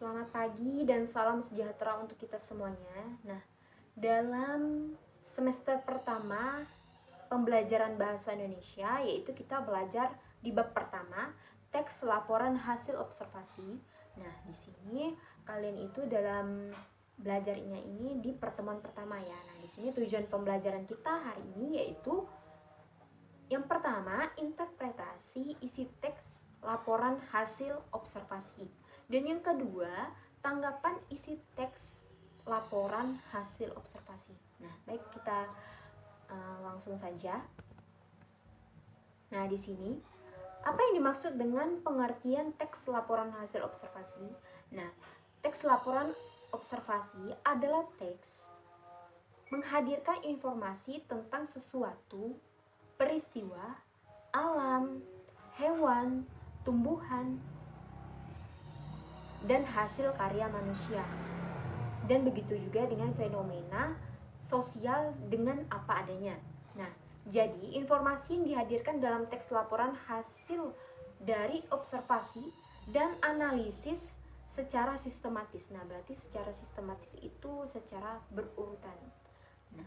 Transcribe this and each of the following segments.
Selamat pagi dan salam sejahtera untuk kita semuanya. Nah, dalam semester pertama pembelajaran bahasa Indonesia yaitu kita belajar di bab pertama teks laporan hasil observasi. Nah, di sini kalian itu dalam belajarnya ini di pertemuan pertama ya. Nah, di sini tujuan pembelajaran kita hari ini yaitu yang pertama, interpretasi isi teks laporan hasil observasi. Dan yang kedua, tanggapan isi teks laporan hasil observasi. Nah, baik kita uh, langsung saja. Nah, di sini apa yang dimaksud dengan pengertian teks laporan hasil observasi? Nah, teks laporan observasi adalah teks menghadirkan informasi tentang sesuatu, peristiwa, alam, hewan, tumbuhan, dan hasil karya manusia. Dan begitu juga dengan fenomena sosial dengan apa adanya. Nah, jadi informasi yang dihadirkan dalam teks laporan hasil dari observasi dan analisis secara sistematis. Nah, berarti secara sistematis itu secara berurutan. Nah,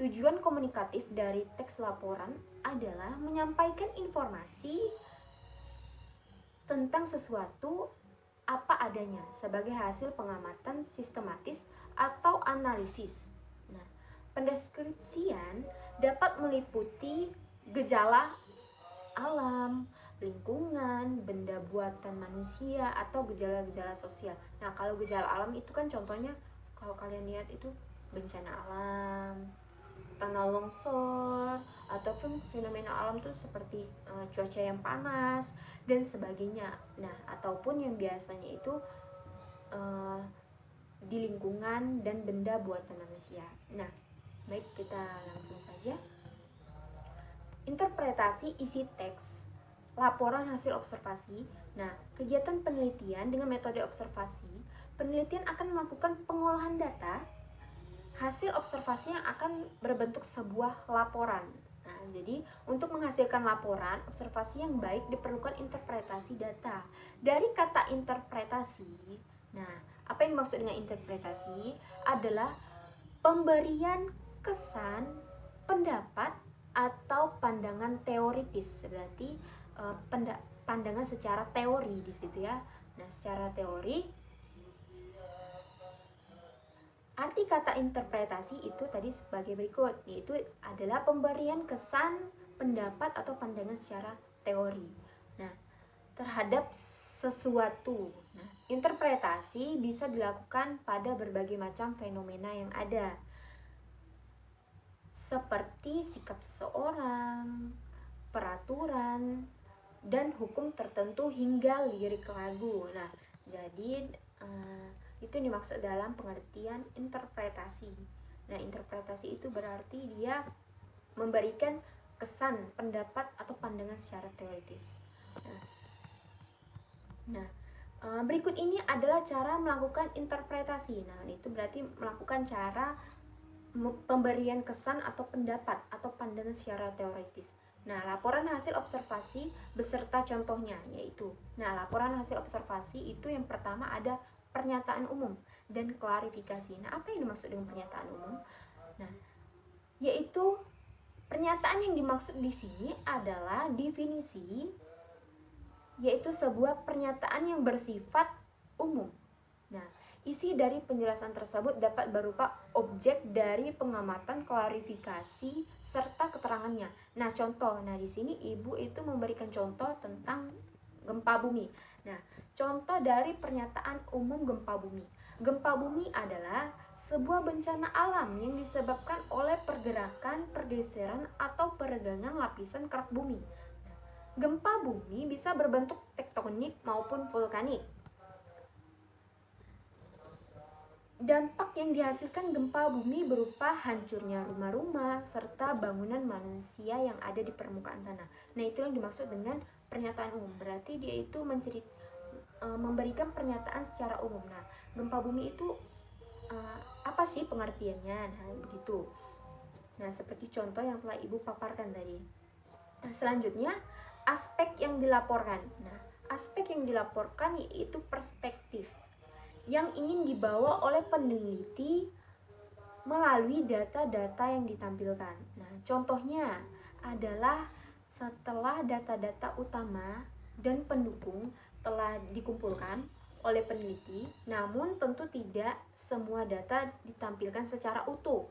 tujuan komunikatif dari teks laporan adalah menyampaikan informasi tentang sesuatu apa adanya sebagai hasil pengamatan sistematis atau analisis. Nah, pendeskripsian dapat meliputi gejala alam, lingkungan, benda buatan manusia atau gejala-gejala sosial. Nah, kalau gejala alam itu kan contohnya kalau kalian lihat itu bencana alam, tanah longsor atau fenomena alam tuh seperti uh, cuaca yang panas dan sebagainya. Nah, ataupun yang biasanya itu uh, di lingkungan dan benda buatan manusia. Nah, baik kita langsung saja. Interpretasi isi teks laporan hasil observasi. Nah, kegiatan penelitian dengan metode observasi, penelitian akan melakukan pengolahan data hasil observasi yang akan berbentuk sebuah laporan. Nah, jadi untuk menghasilkan laporan observasi yang baik diperlukan interpretasi data. Dari kata interpretasi, nah apa yang dimaksud dengan interpretasi adalah pemberian kesan, pendapat atau pandangan teoritis. Berarti uh, pandangan secara teori di situ ya. Nah, secara teori Arti kata interpretasi itu tadi sebagai berikut, yaitu adalah pemberian kesan, pendapat atau pandangan secara teori. Nah, terhadap sesuatu. Nah, interpretasi bisa dilakukan pada berbagai macam fenomena yang ada. Seperti sikap seseorang, peraturan, dan hukum tertentu hingga lirik lagu. Nah, jadi uh, itu dimaksud dalam pengertian interpretasi. Nah, interpretasi itu berarti dia memberikan kesan, pendapat atau pandangan secara teoritis. Nah, nah eh, berikut ini adalah cara melakukan interpretasi. Nah, itu berarti melakukan cara pemberian kesan atau pendapat atau pandangan secara teoritis. Nah, laporan hasil observasi beserta contohnya yaitu. Nah, laporan hasil observasi itu yang pertama ada pernyataan umum dan klarifikasi. Nah, apa yang dimaksud dengan pernyataan umum? Nah, yaitu pernyataan yang dimaksud di sini adalah definisi yaitu sebuah pernyataan yang bersifat umum. Nah, isi dari penjelasan tersebut dapat berupa objek dari pengamatan klarifikasi serta keterangannya. Nah, contoh. Nah, di sini ibu itu memberikan contoh tentang gempa bumi. Nah, contoh dari pernyataan umum gempa bumi. Gempa bumi adalah sebuah bencana alam yang disebabkan oleh pergerakan, pergeseran, atau peregangan lapisan kerak bumi. Gempa bumi bisa berbentuk tektonik maupun vulkanik. Dampak yang dihasilkan gempa bumi berupa hancurnya rumah-rumah serta bangunan manusia yang ada di permukaan tanah. Nah, itu yang dimaksud dengan pernyataan umum. Berarti dia itu mencerit uh, memberikan pernyataan secara umum. Nah gempa bumi itu uh, apa sih pengertiannya? Nah begitu. Nah seperti contoh yang telah ibu paparkan tadi. Nah selanjutnya aspek yang dilaporkan. Nah aspek yang dilaporkan yaitu perspektif yang ingin dibawa oleh peneliti melalui data-data yang ditampilkan. Nah, contohnya adalah setelah data-data utama dan pendukung telah dikumpulkan oleh peneliti, namun tentu tidak semua data ditampilkan secara utuh.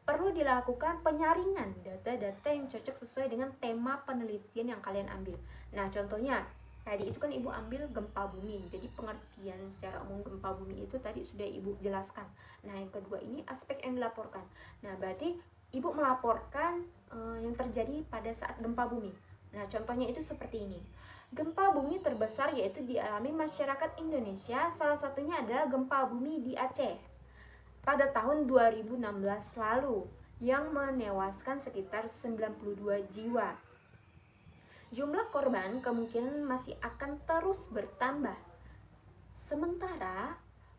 Perlu dilakukan penyaringan data-data yang cocok sesuai dengan tema penelitian yang kalian ambil. Nah, contohnya tadi itu kan ibu ambil gempa bumi. Jadi pengertian secara umum gempa bumi itu tadi sudah ibu jelaskan. Nah yang kedua ini aspek yang dilaporkan. Nah berarti ibu melaporkan uh, yang terjadi pada saat gempa bumi. Nah contohnya itu seperti ini. Gempa bumi terbesar yaitu dialami masyarakat Indonesia salah satunya adalah gempa bumi di Aceh pada tahun 2016 lalu yang menewaskan sekitar 92 jiwa jumlah korban kemungkinan masih akan terus bertambah. Sementara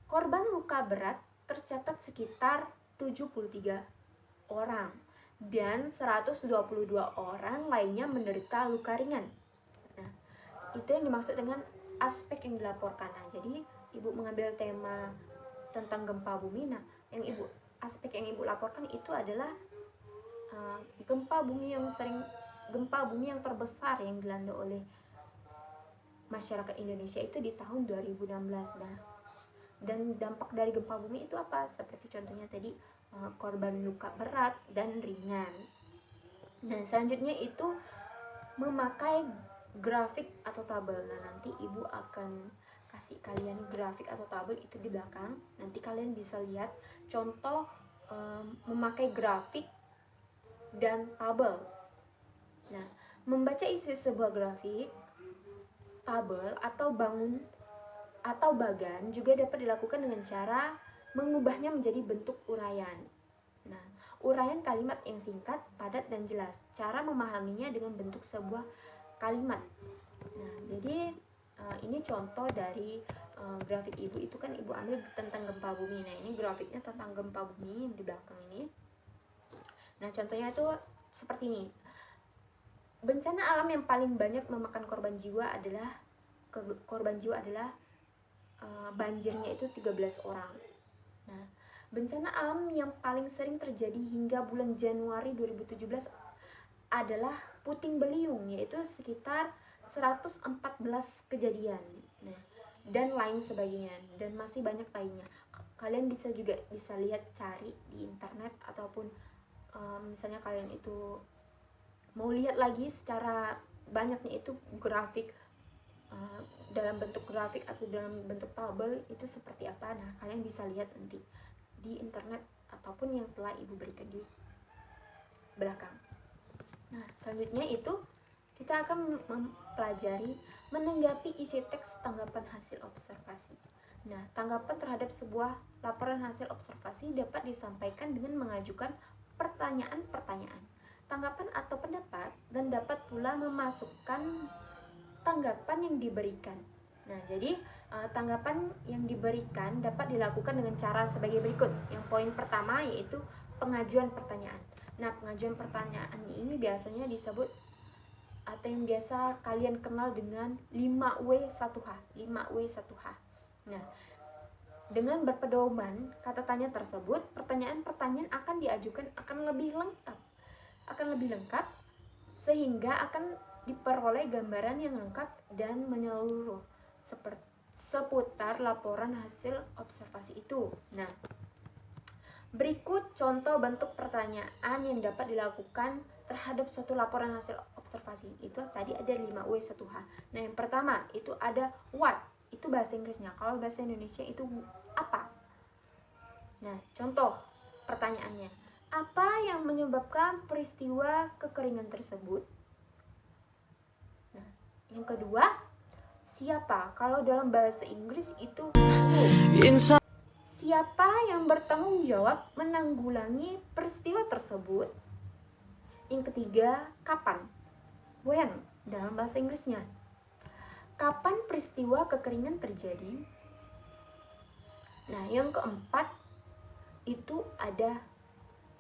korban luka berat tercatat sekitar 73 orang dan 122 orang lainnya menderita luka ringan. Nah, itu yang dimaksud dengan aspek yang dilaporkan. Nah, jadi ibu mengambil tema tentang gempa bumi. Nah, yang ibu aspek yang ibu laporkan itu adalah uh, gempa bumi yang sering gempa bumi yang terbesar yang dilanda oleh masyarakat Indonesia itu di tahun 2016 nah dan dampak dari gempa bumi itu apa? Seperti contohnya tadi eh, korban luka berat dan ringan. Nah selanjutnya itu memakai grafik atau tabel. Nah nanti ibu akan kasih kalian grafik atau tabel itu di belakang. Nanti kalian bisa lihat contoh um, memakai grafik dan tabel Nah, membaca isi sebuah grafik, tabel atau bangun atau bagan juga dapat dilakukan dengan cara mengubahnya menjadi bentuk uraian. Nah, uraian kalimat yang singkat, padat, dan jelas. Cara memahaminya dengan bentuk sebuah kalimat. Nah, jadi uh, ini contoh dari uh, grafik ibu itu kan ibu ambil tentang gempa bumi. Nah, ini grafiknya tentang gempa bumi di belakang ini. Nah, contohnya itu seperti ini bencana alam yang paling banyak memakan korban jiwa adalah korban jiwa adalah uh, banjirnya itu 13 orang. Nah, bencana alam yang paling sering terjadi hingga bulan Januari 2017 adalah puting beliung yaitu sekitar 114 kejadian. Nah, dan lain sebagainya dan masih banyak lainnya. Kalian bisa juga bisa lihat cari di internet ataupun um, misalnya kalian itu mau lihat lagi secara banyaknya itu grafik uh, dalam bentuk grafik atau dalam bentuk tabel itu seperti apa. Nah kalian bisa lihat nanti di internet ataupun yang telah ibu berikan di belakang. Nah selanjutnya itu kita akan mempelajari menanggapi isi teks tanggapan hasil observasi. Nah, tanggapan terhadap sebuah laporan hasil observasi dapat disampaikan dengan mengajukan pertanyaan-pertanyaan tanggapan atau pendapat dan dapat pula memasukkan tanggapan yang diberikan. Nah, jadi uh, tanggapan yang diberikan dapat dilakukan dengan cara sebagai berikut. Yang poin pertama yaitu pengajuan pertanyaan. Nah, pengajuan pertanyaan ini biasanya disebut atau yang biasa kalian kenal dengan 5W1H, 5W1H. Nah, dengan berpedoman kata tanya tersebut, pertanyaan-pertanyaan akan diajukan akan lebih lengkap akan lebih lengkap sehingga akan diperoleh gambaran yang lengkap dan menyeluruh seputar laporan hasil observasi itu. Nah, berikut contoh bentuk pertanyaan yang dapat dilakukan terhadap suatu laporan hasil observasi. Itu tadi ada 5W1H. Nah, yang pertama itu ada what. Itu bahasa Inggrisnya. Kalau bahasa Indonesia itu apa? Nah, contoh pertanyaannya. Apa yang menyebabkan peristiwa kekeringan tersebut? Nah, yang kedua, siapa? Kalau dalam bahasa Inggris itu who. Siapa yang bertanggung jawab menanggulangi peristiwa tersebut? Yang ketiga, kapan? When dalam bahasa Inggrisnya. Kapan peristiwa kekeringan terjadi? Nah, yang keempat itu ada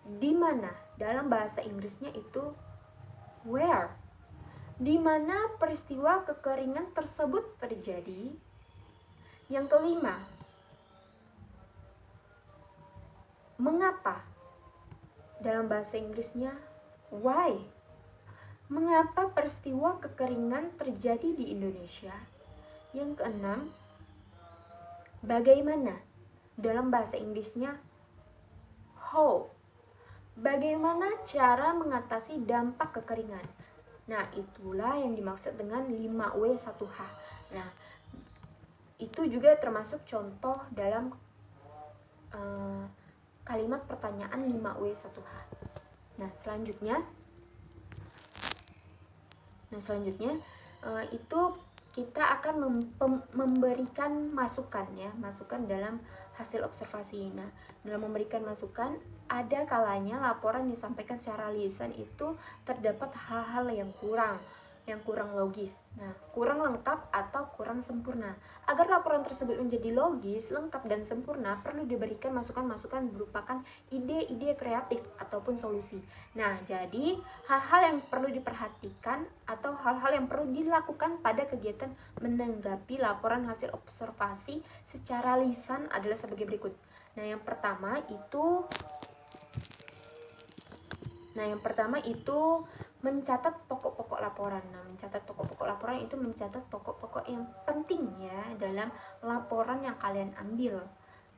di mana dalam bahasa Inggrisnya itu where di mana peristiwa kekeringan tersebut terjadi yang kelima Mengapa? Dalam bahasa Inggrisnya, why? Mengapa peristiwa kekeringan terjadi di Indonesia? Yang keenam, bagaimana? Dalam bahasa Inggrisnya, how? Bagaimana cara mengatasi dampak kekeringan? Nah, itulah yang dimaksud dengan 5W1H. Nah, itu juga termasuk contoh dalam uh, kalimat pertanyaan 5W1H. Nah, selanjutnya Nah, selanjutnya uh, itu kita akan mem memberikan masukan ya, masukan dalam hasil observasi. Nah, dalam memberikan masukan, ada kalanya laporan disampaikan secara lisan itu terdapat hal-hal yang kurang yang kurang logis. Nah, kurang lengkap atau kurang sempurna. Agar laporan tersebut menjadi logis, lengkap, dan sempurna, perlu diberikan masukan-masukan berupakan ide-ide kreatif ataupun solusi. Nah, jadi hal-hal yang perlu diperhatikan atau hal-hal yang perlu dilakukan pada kegiatan menanggapi laporan hasil observasi secara lisan adalah sebagai berikut. Nah, yang pertama itu Nah, yang pertama itu mencatat pokok-pokok laporan. Nah, mencatat pokok-pokok laporan itu mencatat pokok-pokok yang penting ya dalam laporan yang kalian ambil.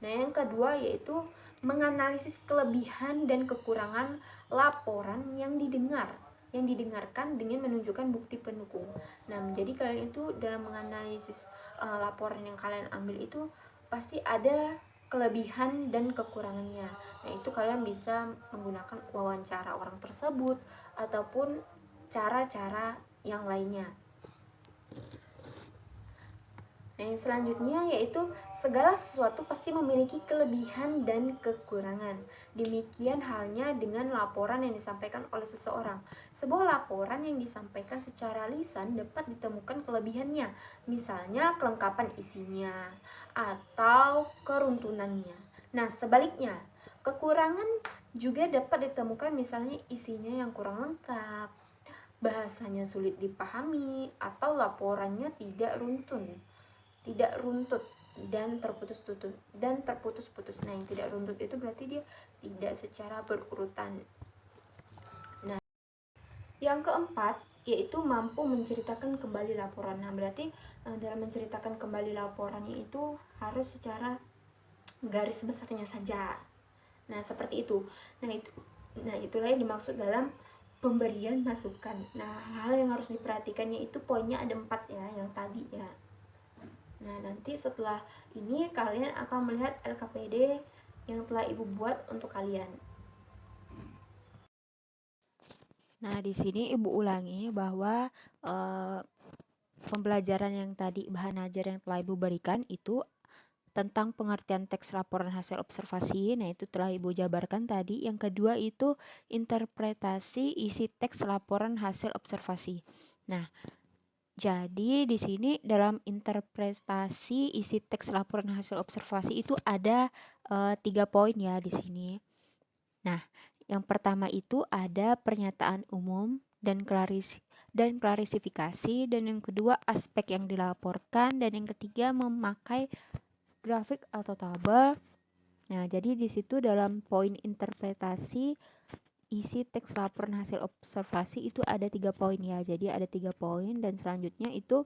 Nah, yang kedua yaitu menganalisis kelebihan dan kekurangan laporan yang didengar, yang didengarkan dengan menunjukkan bukti pendukung. Nah, jadi kalian itu dalam menganalisis uh, laporan yang kalian ambil itu pasti ada kelebihan dan kekurangannya. Nah, itu kalian bisa menggunakan wawancara orang tersebut ataupun cara-cara yang lainnya. Nah, yang selanjutnya yaitu segala sesuatu pasti memiliki kelebihan dan kekurangan. Demikian halnya dengan laporan yang disampaikan oleh seseorang. Sebuah laporan yang disampaikan secara lisan dapat ditemukan kelebihannya, misalnya kelengkapan isinya atau keruntunannya. Nah, sebaliknya, kekurangan juga dapat ditemukan misalnya isinya yang kurang lengkap, bahasanya sulit dipahami, atau laporannya tidak runtun, tidak runtut dan terputus-putus dan terputus-putus. Nah, yang tidak runtut itu berarti dia tidak secara berurutan. Nah, yang keempat yaitu mampu menceritakan kembali laporan. Nah, berarti eh, dalam menceritakan kembali laporannya itu harus secara garis besarnya saja Nah, seperti itu. Nah, itu nah itulah yang dimaksud dalam pemberian masukan. Nah, hal yang harus diperhatikannya itu poinnya ada empat ya, yang tadi ya. Nah, nanti setelah ini kalian akan melihat LKPD yang telah Ibu buat untuk kalian. Nah, di sini Ibu ulangi bahwa uh, pembelajaran yang tadi bahan ajar yang telah Ibu berikan itu tentang pengertian teks laporan hasil observasi. Nah, itu telah Ibu jabarkan tadi. Yang kedua itu interpretasi isi teks laporan hasil observasi. Nah, jadi di sini dalam interpretasi isi teks laporan hasil observasi itu ada uh, tiga poin ya di sini. Nah, yang pertama itu ada pernyataan umum dan klaris dan klarisifikasi dan yang kedua aspek yang dilaporkan dan yang ketiga memakai grafik atau tabel. Nah, jadi di situ dalam poin interpretasi isi teks laporan hasil observasi itu ada tiga poin ya. Jadi ada tiga poin dan selanjutnya itu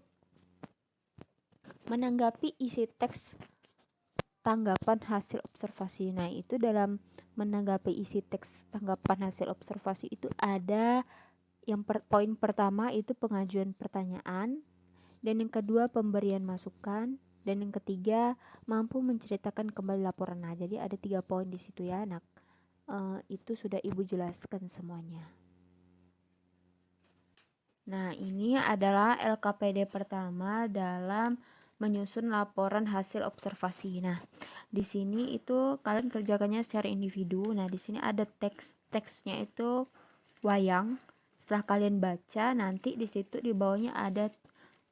menanggapi isi teks tanggapan hasil observasi. Nah, itu dalam menanggapi isi teks tanggapan hasil observasi itu ada yang per, poin pertama itu pengajuan pertanyaan dan yang kedua pemberian masukan dan yang ketiga mampu menceritakan kembali laporan nah jadi ada tiga poin di situ ya anak uh, itu sudah ibu jelaskan semuanya. Nah ini adalah LKPD pertama dalam menyusun laporan hasil observasi. Nah di sini itu kalian kerjakannya secara individu. Nah di sini ada teks teksnya itu wayang. Setelah kalian baca nanti di situ di bawahnya ada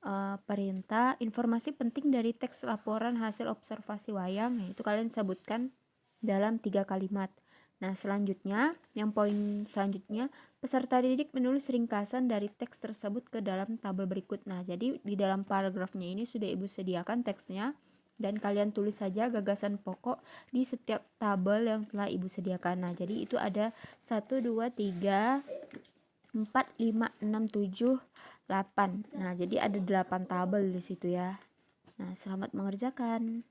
uh, perintah informasi penting dari teks laporan hasil observasi wayang. Yaitu kalian sebutkan dalam tiga kalimat. Nah, selanjutnya, yang poin selanjutnya, peserta didik menulis ringkasan dari teks tersebut ke dalam tabel berikut. Nah, jadi di dalam paragrafnya ini sudah Ibu sediakan teksnya. dan kalian tulis saja gagasan pokok di setiap tabel yang telah ibu sediakan nah jadi itu ada 1 2 3 4 5 6 7 8 nah jadi ada 8 tabel di situ ya nah selamat mengerjakan